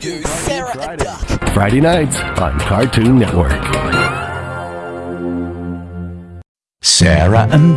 Sarah Duck. Friday nights on Cartoon Network. Sarah and